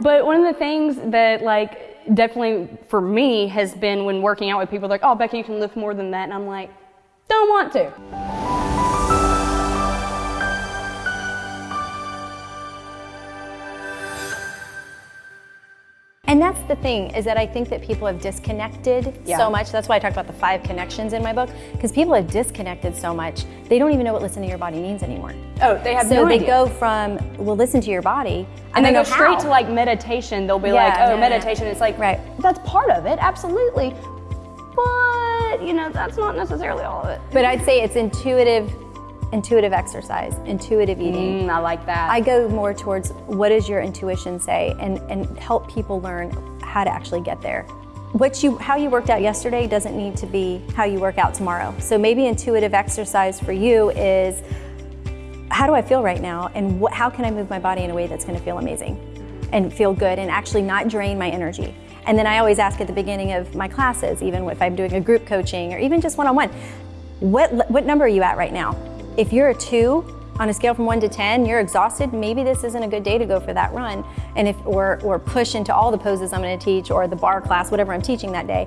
But one of the things that like definitely for me has been when working out with people, like, oh, Becky, you can lift more than that. And I'm like, don't want to. And that's the thing is that I think that people have disconnected Yeah. so much. That's why I talk about the five connections in my book because people have disconnected so much. They don't even know what listen to your body means anymore. Oh, they have So no they go from well, listen to your body, and they go straight how. to like meditation. They'll be Yeah, like, oh, no. meditation. It's like, Right. that's part of it, absolutely. But, you know, that's not necessarily all of it. But I'd say it's intuitive, intuitive exercise, intuitive eating. Mm, I like that. I go more towards what does your intuition say, and and help people learn how to actually get there. What you how you worked out yesterday doesn't need to be how you work out tomorrow. So maybe intuitive exercise for you is how do I feel right now, and what, how can I move my body in a way that's going to feel amazing, and feel good, and actually not drain my energy. And then I always ask at the beginning of my classes, even if I'm doing a group coaching or even just one-on-one, what what number are you at right now? If you're a two on a scale from one to ten, you're exhausted. Maybe this isn't a good day to go for that run, and if or or push into all the poses I'm going to teach or the barre class, whatever I'm teaching that day.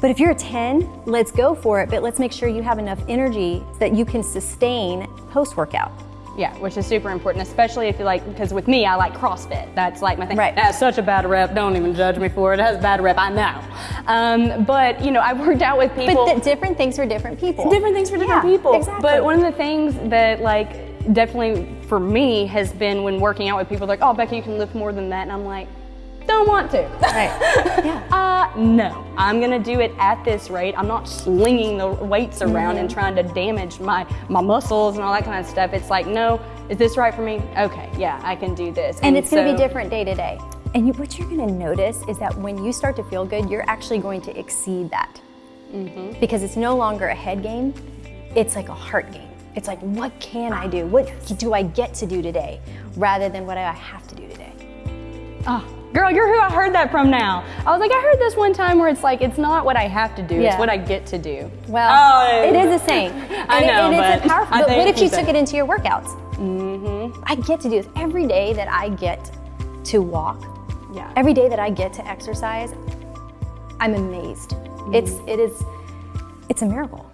But if you're a 10, let's go for it, but let's make sure you have enough energy that you can sustain post workout. Yeah, which is super important, especially if you like, because with me, I like CrossFit. That's like my thing. Right. It has such a bad rep. Don't even judge me for it. It has a bad rep. I know. Um, but you know, I've worked out with people. But different things for different people. different things for different Yeah, people. Exactly. But one of the things that like definitely for me has been when working out with people, like, oh, Becky, you can lift more than that, and I'm like, don't want to. Right. Yeah. Uh, no, I'm gonna do it at this rate. I'm not slinging the weights around and Mm-hmm. trying to damage my my muscles and all that kind of stuff. It's like, no, is this right for me? Okay, yeah, I can do this. and it's going to be different day to day. And you, what you're going to notice is that when you start to feel good, you're actually going to exceed that. Mm-hmm. Because it's no longer a head game, it's like a heart game. It's like, what can I do? What do I get to do today? Rather than what I have to do today. Oh, girl, you're who I heard that from now. I was like, I heard this one time where it's like, it's not what I have to do, it's what I get to do. Well, Oh, it is a saying. I And it- know, and it's but a powerful. But what if you took it into your workouts? Mm-hmm. I get to do this every day that I get to walk. Yeah. Every day that I get to exercise, I'm amazed. It's it is it's a miracle.